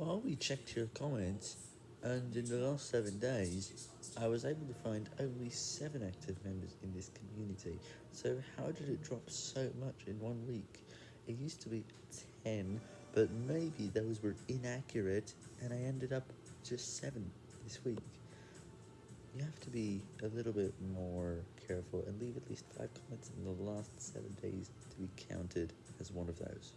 Well, we checked your comments, and in the last 7 days, I was able to find only 7 active members in this community, so how did it drop so much in one week? It used to be 10, but maybe those were inaccurate, and I ended up just 7 this week. You have to be a little bit more careful and leave at least 5 comments in the last 7 days to be counted as one of those.